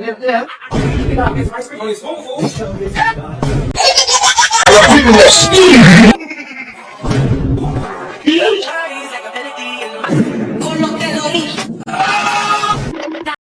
Yeah. yeah. a melody